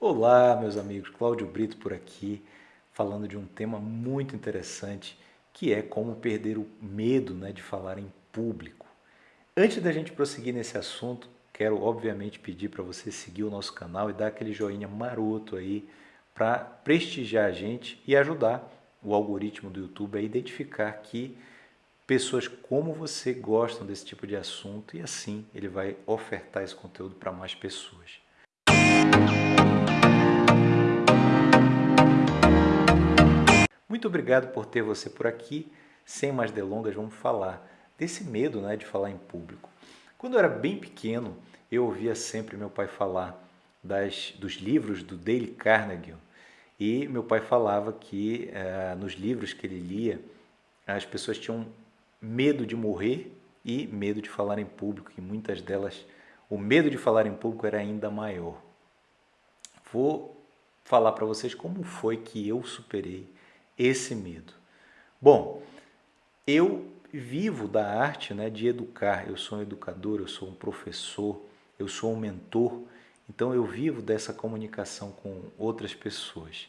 Olá, meus amigos, Cláudio Brito por aqui, falando de um tema muito interessante, que é como perder o medo né, de falar em público. Antes da gente prosseguir nesse assunto, quero obviamente pedir para você seguir o nosso canal e dar aquele joinha maroto aí para prestigiar a gente e ajudar o algoritmo do YouTube a identificar que pessoas como você gostam desse tipo de assunto e assim ele vai ofertar esse conteúdo para mais pessoas. Muito obrigado por ter você por aqui. Sem mais delongas, vamos falar desse medo né, de falar em público. Quando eu era bem pequeno, eu ouvia sempre meu pai falar das, dos livros do Dale Carnegie. E meu pai falava que eh, nos livros que ele lia, as pessoas tinham medo de morrer e medo de falar em público, e muitas delas, o medo de falar em público era ainda maior. Vou falar para vocês como foi que eu superei esse medo. Bom, eu vivo da arte né, de educar, eu sou um educador, eu sou um professor, eu sou um mentor, então eu vivo dessa comunicação com outras pessoas.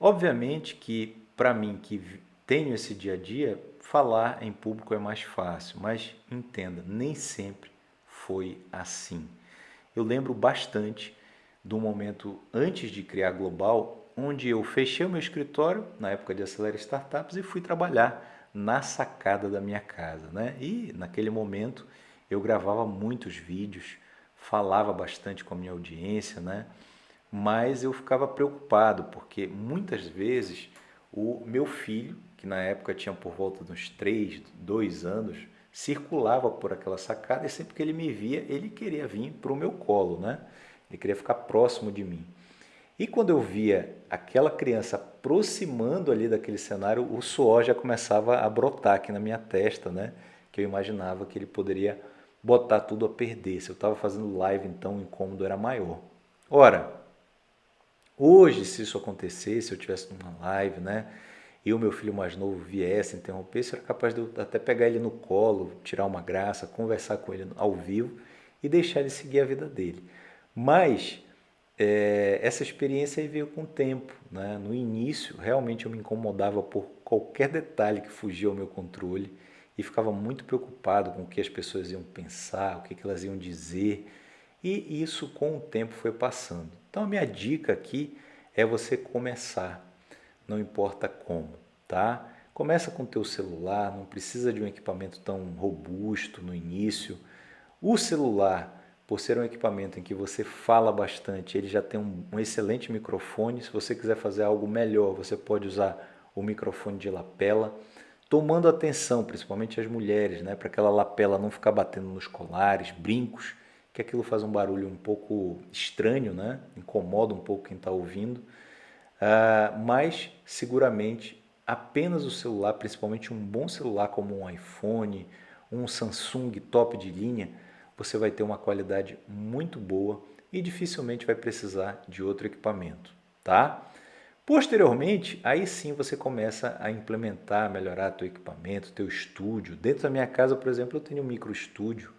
Obviamente que para mim que tenho esse dia a dia, falar em público é mais fácil, mas entenda, nem sempre foi assim. Eu lembro bastante do momento antes de criar Global, onde eu fechei o meu escritório, na época de Acelera Startups, e fui trabalhar na sacada da minha casa. Né? E naquele momento eu gravava muitos vídeos, falava bastante com a minha audiência, né? mas eu ficava preocupado, porque muitas vezes o meu filho, que na época tinha por volta de uns 3, 2 anos, circulava por aquela sacada e sempre que ele me via, ele queria vir para o meu colo, né? Ele queria ficar próximo de mim. E quando eu via aquela criança aproximando ali daquele cenário, o suor já começava a brotar aqui na minha testa, né? Que eu imaginava que ele poderia botar tudo a perder. Se eu estava fazendo live, então o incômodo era maior. Ora, hoje, se isso acontecesse, se eu tivesse numa live, né? E o meu filho mais novo viesse interromper, eu era capaz de até pegar ele no colo, tirar uma graça, conversar com ele ao vivo e deixar ele seguir a vida dele. Mas é, essa experiência veio com o tempo. Né? No início, realmente eu me incomodava por qualquer detalhe que fugia ao meu controle e ficava muito preocupado com o que as pessoas iam pensar, o que elas iam dizer. E isso com o tempo foi passando. Então a minha dica aqui é você começar, não importa como, tá? Começa com o teu celular, não precisa de um equipamento tão robusto no início. O celular por ser um equipamento em que você fala bastante, ele já tem um, um, excelente microfone. Se você quiser fazer algo melhor, você pode usar o microfone de lapela, tomando atenção, principalmente as mulheres, né, para aquela lapela não ficar batendo nos colares, brincos, que aquilo faz um barulho um pouco estranho, né, incomoda um pouco quem está ouvindo. Uh, mas seguramente apenas o celular, principalmente um bom celular como um iPhone, um Samsung top de linha, você vai ter uma qualidade muito boa e dificilmente vai precisar de outro equipamento, tá? Posteriormente, aí sim você começa a implementar, melhorar teu equipamento, teu estúdio. Dentro da minha casa, por exemplo, eu tenho um micro estúdio,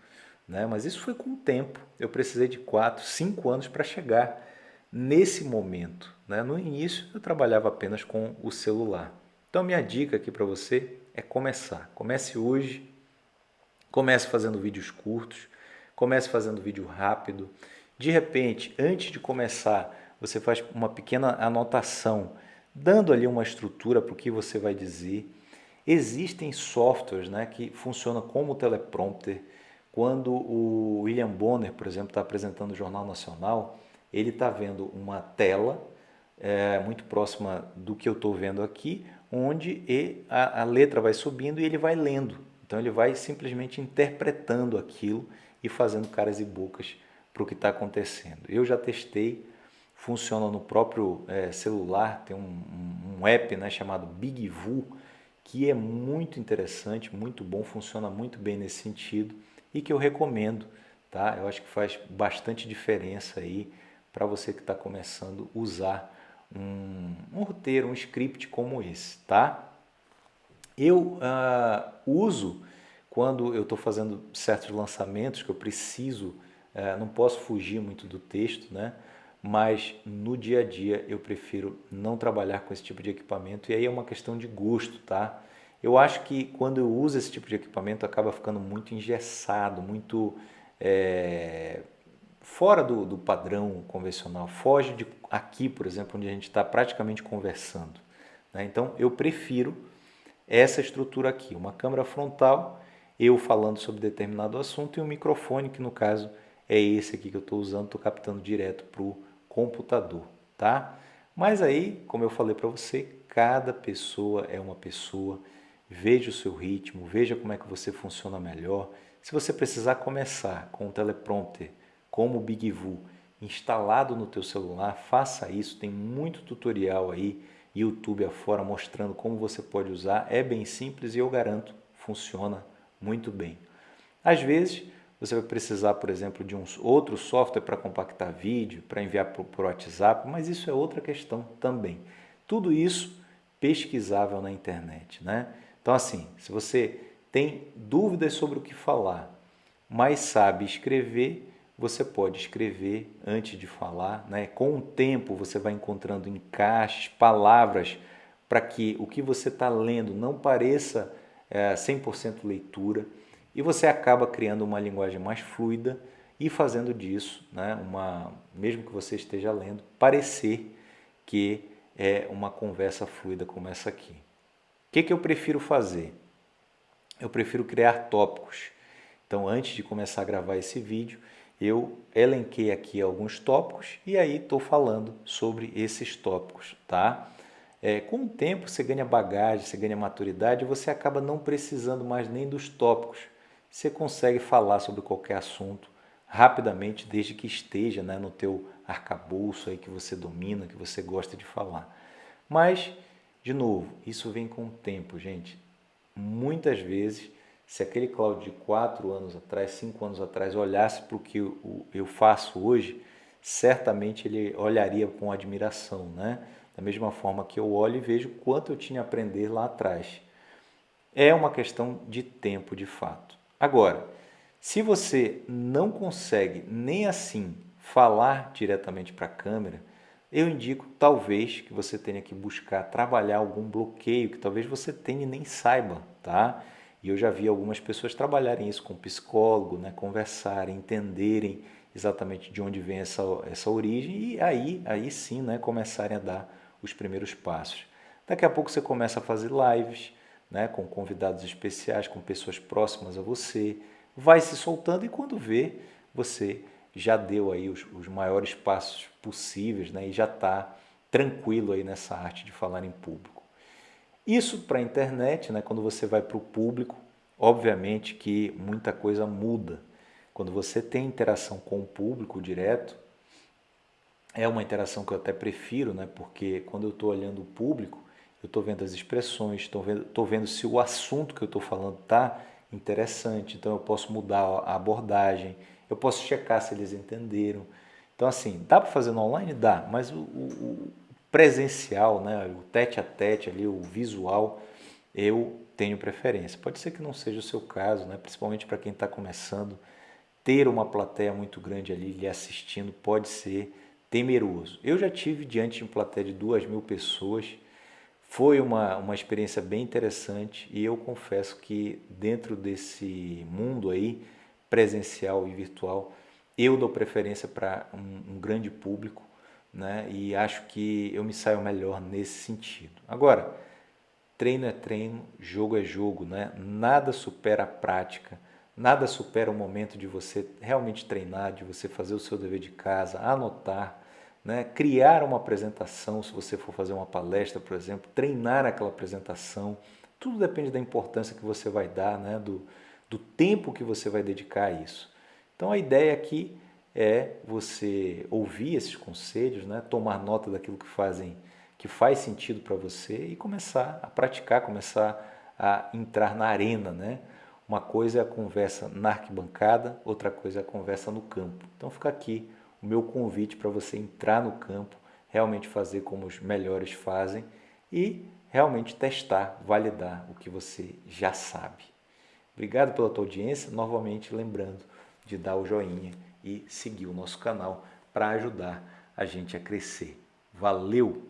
né? mas isso foi com o tempo. Eu precisei de 4, 5 anos para chegar nesse momento. Né? No início, eu trabalhava apenas com o celular. Então, minha dica aqui para você é começar. Comece hoje, comece fazendo vídeos curtos, Comece fazendo vídeo rápido. De repente, antes de começar, você faz uma pequena anotação, dando ali uma estrutura para o que você vai dizer. Existem softwares né, que funcionam como teleprompter. Quando o William Bonner, por exemplo, está apresentando o Jornal Nacional, ele está vendo uma tela é, muito próxima do que eu estou vendo aqui, onde a, a letra vai subindo e ele vai lendo. Então ele vai simplesmente interpretando aquilo e fazendo caras e bocas para o que está acontecendo. Eu já testei, funciona no próprio é, celular, tem um, um, app né, chamado BigVu, que é muito interessante, muito bom, funciona muito bem nesse sentido e que eu recomendo. Tá? Eu acho que faz bastante diferença aí para você que está começando a usar um, um, roteiro, um script como esse. Tá? Eu uh, uso quando eu estou fazendo certos lançamentos que eu preciso, é, não posso fugir muito do texto, né? mas no dia a dia eu prefiro não trabalhar com esse tipo de equipamento e aí é uma questão de gosto, tá? Eu acho que quando eu uso esse tipo de equipamento acaba ficando muito engessado, muito é, fora do, do, padrão convencional, foge de aqui, por exemplo, onde a gente está praticamente conversando. Né? Então eu prefiro essa estrutura aqui, uma câmera frontal, eu falando sobre determinado assunto e um microfone que no caso é esse aqui que eu estou usando, estou captando direto para o computador, tá? Mas aí, como eu falei para você, cada pessoa é uma pessoa, veja o seu ritmo, veja como é que você funciona melhor. Se você precisar começar com o teleprompter, como o BigVu, instalado no teu celular, faça isso, tem muito tutorial aí, YouTube afora, mostrando como você pode usar, é bem simples e eu garanto, funciona muito bem. Às vezes, você vai precisar, por exemplo, de um outro software para compactar vídeo, para enviar o WhatsApp, mas isso é outra questão também. Tudo isso pesquisável na internet. Né? Então, assim, se você tem dúvidas sobre o que falar, mas sabe escrever, você pode escrever antes de falar. Né? Com o tempo, você vai encontrando encaixes, palavras, para que o que você está lendo não pareça é, 100% leitura e você acaba criando uma linguagem mais fluida e fazendo disso, né, uma, mesmo que você esteja lendo, parecer que é uma conversa fluida como essa aqui. O que, que eu prefiro fazer? Eu prefiro criar tópicos. Então, antes de começar a gravar esse vídeo, eu elenquei aqui alguns tópicos e aí estou falando sobre esses tópicos, tá? É, com o tempo você ganha bagagem, você ganha maturidade você acaba não precisando mais nem dos tópicos você consegue falar sobre qualquer assunto rapidamente, desde que esteja né, no teu arcabouço aí que você domina, que você gosta de falar. Mas, de novo, isso vem com o tempo, gente. Muitas vezes, se aquele Cláudio de 4 anos atrás, 5 anos atrás, olhasse para o que eu faço hoje, certamente ele olharia com admiração, né? Da mesma forma que eu olho e vejo quanto eu tinha a aprender lá atrás. É uma questão de tempo, de fato. Agora, se você não consegue nem assim falar diretamente para a câmera, eu indico talvez que você tenha que buscar trabalhar algum bloqueio que talvez você tenha e nem saiba, tá? E eu já vi algumas pessoas trabalharem isso com psicólogo, né? conversarem, entenderem exatamente de onde vem essa, essa origem e aí, aí sim né? começarem a dar os primeiros passos. Daqui a pouco você começa a fazer lives, né, com convidados especiais, com pessoas próximas a você, vai se soltando e quando vê, você já deu aí os, os maiores passos possíveis né, e já está tranquilo aí nessa arte de falar em público. Isso para a internet, né, quando você vai para o público, obviamente que muita coisa muda. Quando você tem interação com o público direto, é uma interação que eu até prefiro, né, porque quando eu estou olhando o público, eu estou vendo as expressões, estou vendo, tô vendo se o assunto que eu estou falando está interessante, então eu posso mudar a abordagem, eu posso checar se eles entenderam. Então, assim, dá para fazer no online? Dá, mas o, o, presencial, né, o tete a tete ali, o visual, eu tenho preferência. Pode ser que não seja o seu caso, né, principalmente para quem está começando, ter uma plateia muito grande ali lhe assistindo pode ser temeroso. Eu já tive diante de uma plateia de duas mil pessoas, foi uma, uma experiência bem interessante e eu confesso que dentro desse mundo aí, presencial e virtual, eu dou preferência para um, um, grande público né? e acho que eu me saio melhor nesse sentido. Agora, treino é treino, jogo é jogo, né? nada supera a prática, nada supera o momento de você realmente treinar, de você fazer o seu dever de casa, anotar, né? criar uma apresentação, se você for fazer uma palestra, por exemplo, treinar aquela apresentação, tudo depende da importância que você vai dar, né? do, do tempo que você vai dedicar a isso. Então a ideia aqui é você ouvir esses conselhos, né? tomar nota daquilo que fazem, que faz sentido para você e começar a praticar, começar a entrar na arena, né? Uma coisa é a conversa na arquibancada, outra coisa é a conversa no campo. Então fica aqui o meu convite para você entrar no campo, realmente fazer como os melhores fazem e realmente testar, validar o que você já sabe. Obrigado pela tua audiência, novamente lembrando de dar o joinha e seguir o nosso canal para ajudar a gente a crescer. Valeu!